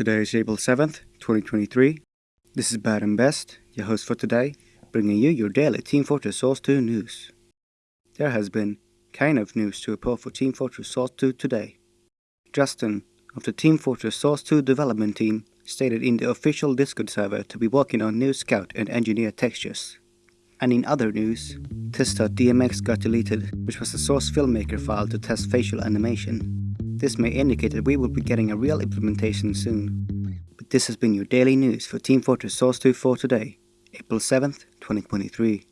Today is April 7th, 2023. This is Bad and Best, your host for today, bringing you your daily Team Fortress Source 2 news. There has been kind of news to report for Team Fortress Source 2 today. Justin, of the Team Fortress Source 2 development team, stated in the official Discord server to be working on new scout and engineer textures. And in other news, test.dmx got deleted, which was the source filmmaker file to test facial animation. This may indicate that we will be getting a real implementation soon. But this has been your daily news for Team Fortress Source 2 for today, April 7th, 2023.